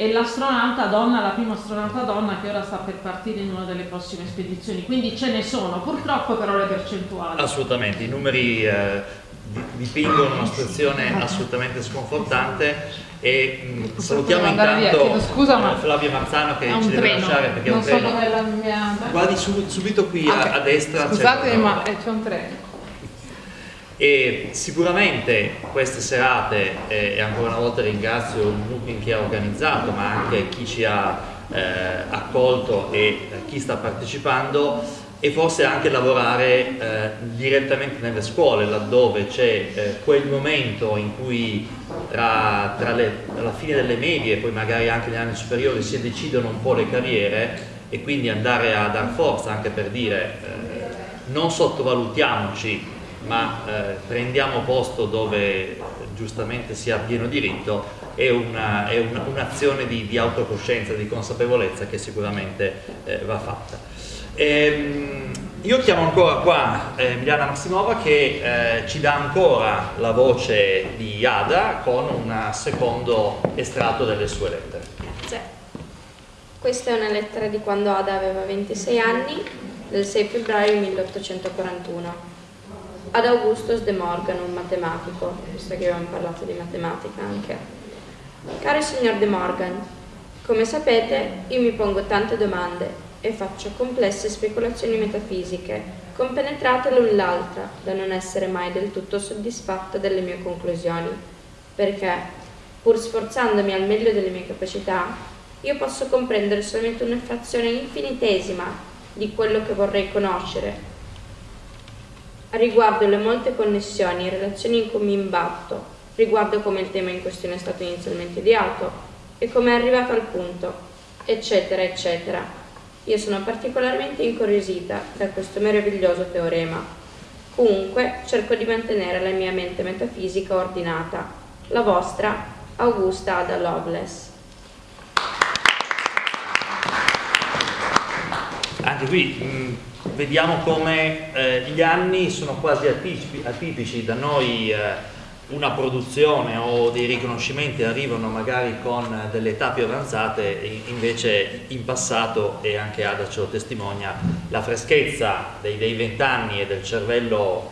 e l'astronauta donna, la prima astronauta donna che ora sta per partire in una delle prossime spedizioni, quindi ce ne sono, purtroppo però le percentuali. Assolutamente, i numeri eh, dipingono una situazione assolutamente sconfortante e mh, salutiamo intanto Scusa, ma eh, Flavio Marzano che ci deve treno. lasciare perché è non un treno. so mia... Guardi su- subito qui a- Ok. a, destra. Scusate, ma c'è un treno. E sicuramente queste serate, eh, e ancora una volta ringrazio il Mupin che ha organizzato, ma anche chi ci ha eh, accolto e chi sta partecipando, e forse anche lavorare eh, direttamente nelle scuole, laddove c'è eh, quel momento in cui tra, tra le- la fine delle medie e poi magari anche negli anni superiori si decidono un po' le carriere e quindi andare a dar forza anche per dire eh, non sottovalutiamoci ma eh, prendiamo posto dove giustamente si ha pieno diritto è una- è una- un'azione di, di autocoscienza, di consapevolezza che sicuramente eh, va fatta. Ehm, io chiamo ancora qua eh, Emiliana Massimova che eh, ci dà ancora la voce di Ada con un secondo estratto delle sue lettere. Grazie. Questa è una lettera di quando Ada aveva 26 anni, del 6 febbraio 1841. Ad Augustus de Morgan, un matematico, visto che abbiamo parlato di matematica anche. Caro signor de Morgan, come sapete io mi pongo tante domande e faccio complesse speculazioni metafisiche, compenetrate l'un l'altra, da non essere mai del tutto soddisfatta delle mie conclusioni, perché, pur sforzandomi al meglio delle mie capacità, io posso comprendere solamente una frazione infinitesima di quello che vorrei conoscere. Riguardo le molte connessioni e relazioni in cui mi imbatto, riguardo come il tema in questione è stato inizialmente ideato e come è arrivato al punto, eccetera, eccetera. Io sono particolarmente incuriosita da questo meraviglioso teorema. Comunque cerco di mantenere la mia mente metafisica ordinata. La vostra, Augusta Ada Lovelace. Anche qui mh, vediamo come eh, gli anni sono quasi atipi- atipici, da noi eh, una produzione o dei riconoscimenti arrivano magari con delle età più avanzate, invece in passato, e anche Ada ce lo testimonia, la freschezza dei vent'anni e del cervello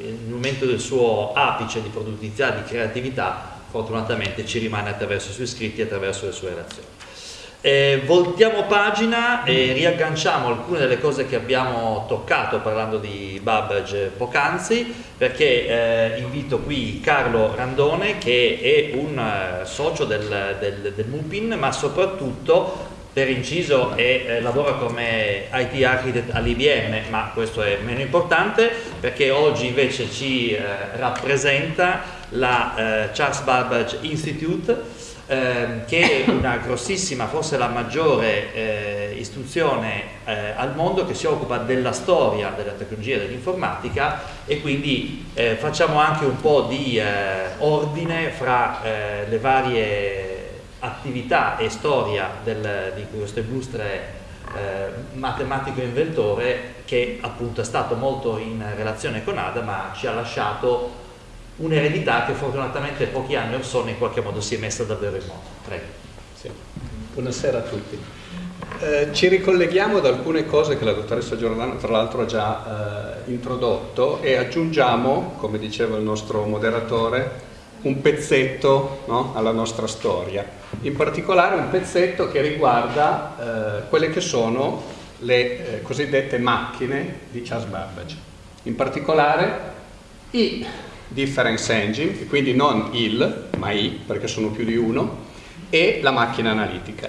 eh, nel momento del suo apice di produttività, di creatività, fortunatamente ci rimane attraverso i suoi scritti e attraverso le sue relazioni. Eh, voltiamo pagina e riagganciamo alcune delle cose che abbiamo toccato parlando di Babbage poc'anzi perché eh, invito qui Carlo Randone che è un eh, socio del, del, del Mupin ma soprattutto per inciso è, eh, lavora come IT architect all'IBM ma questo è meno importante perché oggi invece ci eh, rappresenta la eh, Charles Babbage Institute ehm, che è una grossissima, forse la maggiore eh, istruzione eh, al mondo che si occupa della storia della tecnologia e dell'informatica e quindi eh, facciamo anche un po' di eh, ordine fra eh, le varie attività e storia del- di questo illustre eh, matematico inventore che appunto è stato molto in relazione con Ada ma ci ha lasciato un'eredità che fortunatamente pochi anni or sono in qualche modo si è messa davvero in moto. Prego. Sì. Buonasera a tutti. Eh, ci ricolleghiamo ad alcune cose che la dottoressa Giordano tra l'altro ha già eh, introdotto e aggiungiamo, come diceva il nostro moderatore, un pezzetto no, alla nostra storia. In particolare un pezzetto che riguarda eh, quelle che sono le eh, cosiddette macchine di Charles Babbage. In particolare i difference engine, quindi non il, ma i, perché sono più di uno, e la macchina analitica.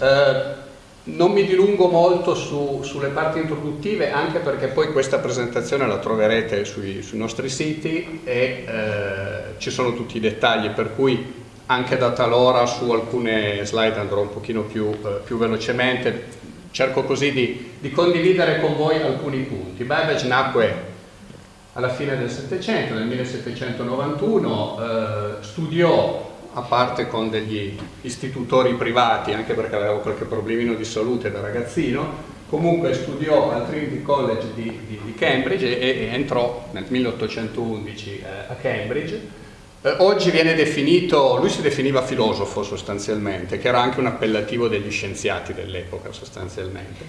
Eh, non mi dilungo molto su- sulle parti introduttive, anche perché poi questa presentazione la troverete sui, sui nostri siti e eh, ci sono tutti i dettagli, per cui anche da talora su alcune slide andrò un pochino più, eh, più velocemente, cerco così di, di condividere con voi alcuni punti. Babbage nacque alla fine del Settecento, nel 1791, eh, studiò a parte con degli istitutori privati, anche perché aveva qualche problemino di salute da ragazzino, comunque studiò al Trinity College di, di- di Cambridge e, e entrò nel 1811 eh, a Cambridge. Eh, oggi viene definito, lui si definiva filosofo sostanzialmente, che era anche un appellativo degli scienziati dell'epoca sostanzialmente,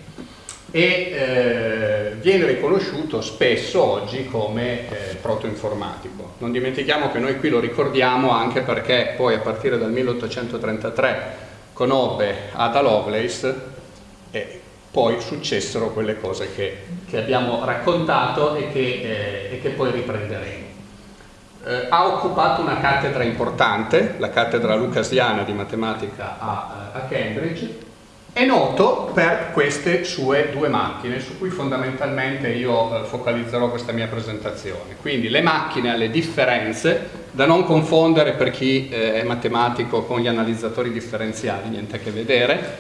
e eh, viene riconosciuto spesso oggi come eh, protoinformatico. Non dimentichiamo che noi qui lo ricordiamo anche perché poi a partire dal 1833 conobbe Ada Lovelace e poi successero quelle cose che, che abbiamo raccontato e che, eh, e che poi riprenderemo eh, ha occupato una cattedra importante, la cattedra lucasiana di matematica a, a Cambridge, è noto per queste sue due macchine su cui fondamentalmente io eh, focalizzerò questa mia presentazione. Quindi le macchine alle differenze, da non confondere per chi eh, è matematico con gli analizzatori differenziali, niente a che vedere.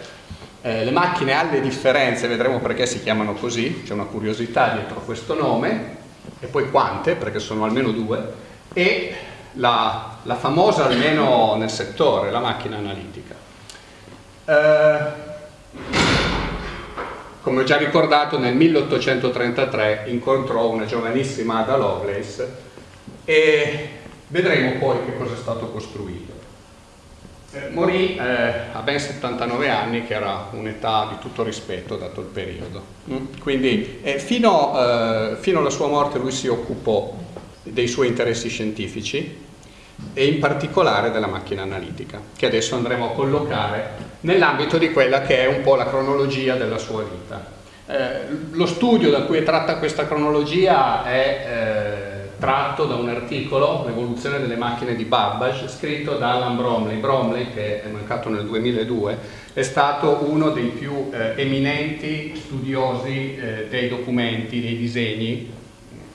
Eh, le macchine alle differenze, vedremo perché si chiamano così, c'è una curiosità dietro questo nome, e poi quante, perché sono almeno due, e la, la famosa, almeno nel settore, la macchina analitica. Eh, come ho già ricordato, nel 1833 incontrò una giovanissima Ada Lovelace e vedremo poi che cosa è stato costruito. Eh, morì eh, a ben 79 anni, che era un'età di tutto rispetto dato il periodo. Mm? Quindi eh, fino, eh, fino alla sua morte lui si occupò dei suoi interessi scientifici e in particolare della macchina analitica, che adesso andremo a collocare nell'ambito di quella che è un po' la cronologia della sua vita. Eh, lo studio da cui è tratta questa cronologia è eh, tratto da un articolo, L'evoluzione delle macchine di Babbage, scritto da Alan Bromley. Bromley, che è mancato nel 2002, è stato uno dei più eh, eminenti studiosi eh, dei documenti, dei disegni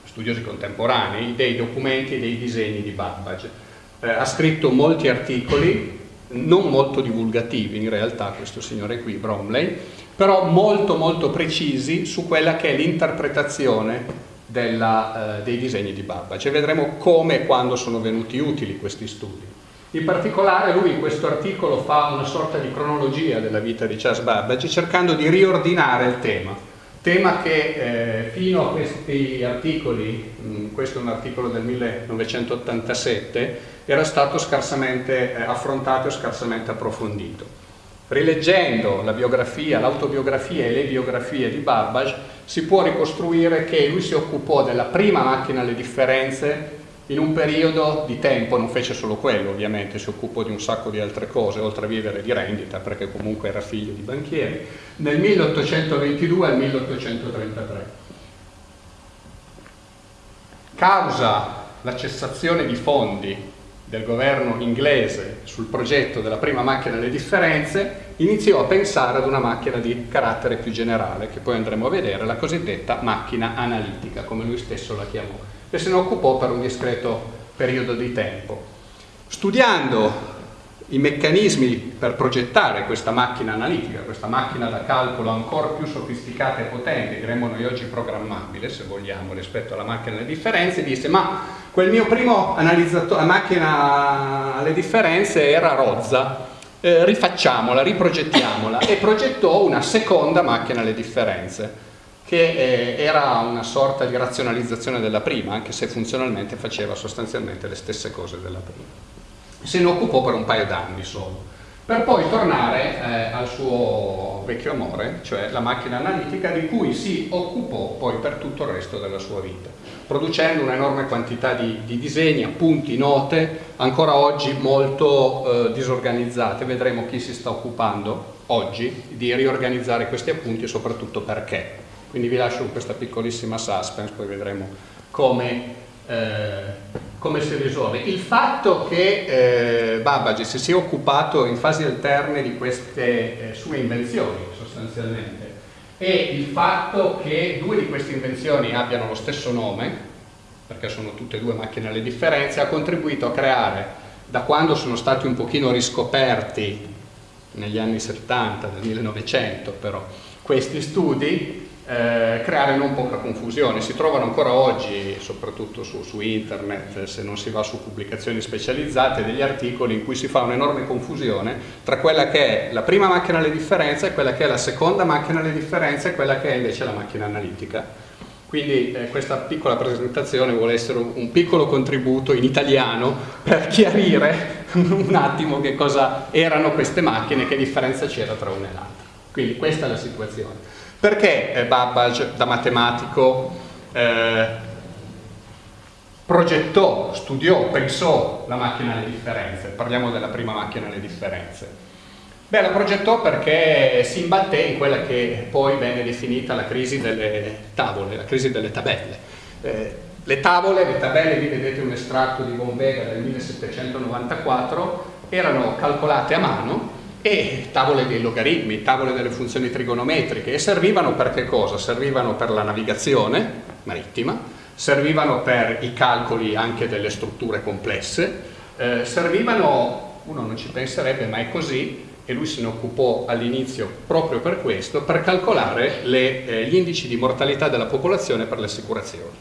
studiosi contemporanei, dei documenti e dei disegni di Babbage. Eh, ha scritto molti articoli, non molto divulgativi in realtà questo signore qui, Bromley, però molto molto precisi su quella che è l'interpretazione eh, dei disegni di Babbage e vedremo come e quando sono venuti utili questi studi. In particolare lui in questo articolo fa una sorta di cronologia della vita di Charles Babbage cercando di riordinare il tema tema che eh, fino a questi articoli, questo è un articolo del 1987, era stato scarsamente eh, affrontato e scarsamente approfondito. Rileggendo la biografia, l'autobiografia e le biografie di Babbage si può ricostruire che lui si occupò della prima macchina alle differenze in un periodo di tempo, non fece solo quello ovviamente, si occupò di un sacco di altre cose, oltre a vivere di rendita, perché comunque era figlio di banchieri, nel 1822 al 1833. Causa la cessazione di fondi del governo inglese sul progetto della prima macchina alle differenze, iniziò a pensare ad una macchina di carattere più generale, che poi andremo a vedere, la cosiddetta macchina analitica, come lui stesso la chiamò e se ne occupò per un discreto periodo di tempo. Studiando i meccanismi per progettare questa macchina analitica, questa macchina da calcolo ancora più sofisticata e potente, diremmo noi oggi programmabile se vogliamo rispetto alla macchina alle differenze, disse ma quel mio primo analizzatore, macchina alle differenze era rozza, eh, rifacciamola, riprogettiamola e progettò una seconda macchina alle differenze che eh, era una sorta di razionalizzazione della prima, anche se funzionalmente faceva sostanzialmente le stesse cose della prima. Se ne occupò per un paio d'anni solo, per poi tornare eh, al suo vecchio amore, cioè la macchina analitica di cui si occupò poi per tutto il resto della sua vita, producendo un'enorme quantità di, di, disegni, appunti, note, ancora oggi molto eh, disorganizzate. Vedremo chi si sta occupando oggi di riorganizzare questi appunti e soprattutto perché. Quindi vi lascio questa piccolissima suspense, poi vedremo come, eh, come si risolve. Il fatto che eh, Babbage si sia occupato in fasi alterne di queste eh, sue invenzioni, sostanzialmente, e il fatto che due di queste invenzioni abbiano lo stesso nome, perché sono tutte e due macchine alle differenze, ha contribuito a creare, da quando sono stati un pochino riscoperti negli anni 70, del 1900 però, questi studi, eh, creare non poca confusione. Si trovano ancora oggi, soprattutto su, su, internet, se non si va su pubblicazioni specializzate, degli articoli in cui si fa un'enorme confusione tra quella che è la prima macchina alle differenze e quella che è la seconda macchina alle differenze e quella che è invece la macchina analitica. Quindi eh, questa piccola presentazione vuole essere un piccolo contributo in italiano per chiarire un attimo che cosa erano queste macchine che differenza c'era tra una e l'altra. Quindi questa è la situazione. Perché eh, Babbage da matematico eh, progettò, studiò, pensò la macchina alle differenze? Parliamo della prima macchina alle differenze. Beh, la progettò perché si imbatté in quella che poi venne definita la crisi delle tavole, la crisi delle tabelle. Eh, le tavole, le tabelle, lì vedete un estratto di Von Vega del 1794, erano calcolate a mano e tavole dei logaritmi, tavole delle funzioni trigonometriche e servivano per che cosa? Servivano per la navigazione marittima, servivano per i calcoli anche delle strutture complesse, eh, servivano, uno non ci penserebbe ma è così, e lui se ne occupò all'inizio proprio per questo, per calcolare le, eh, gli indici di mortalità della popolazione per le assicurazioni.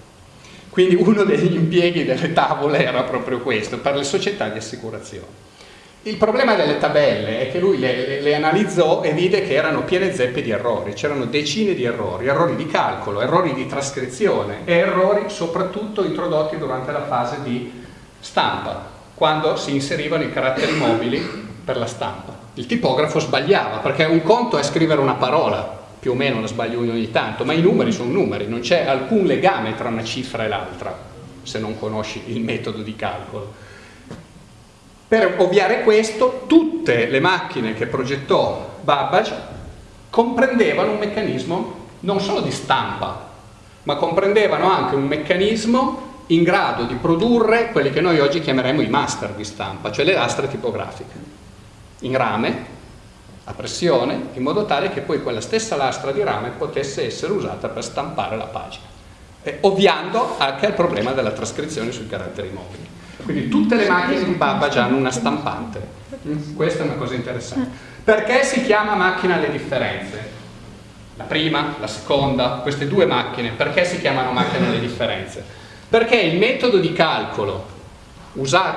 Quindi uno degli impieghi delle tavole era proprio questo, per le società di assicurazione. Il problema delle tabelle è che lui le, le, le analizzò e vide che erano piene zeppe di errori, c'erano decine di errori, errori di calcolo, errori di trascrizione e errori soprattutto introdotti durante la fase di stampa, quando si inserivano i caratteri mobili per la stampa il tipografo sbagliava, perché un conto è scrivere una parola, più o meno la sbaglio ogni tanto, ma i numeri sono numeri, non c'è alcun legame tra una cifra e l'altra, se non conosci il metodo di calcolo. Per ovviare questo, tutte le macchine che progettò Babbage comprendevano un meccanismo non solo di stampa, ma comprendevano anche un meccanismo in grado di produrre quelli che noi oggi chiameremo i master di stampa, cioè le lastre tipografiche in rame a pressione in modo tale che poi quella stessa lastra di rame potesse essere usata per stampare la pagina ovviando anche al problema della trascrizione sui caratteri mobili quindi tutte le macchine di Babbage hanno una stampante mm, questa è una cosa interessante perché si chiama macchina alle differenze? la prima, la seconda, queste due macchine perché si chiamano macchine alle differenze? perché il metodo di calcolo usato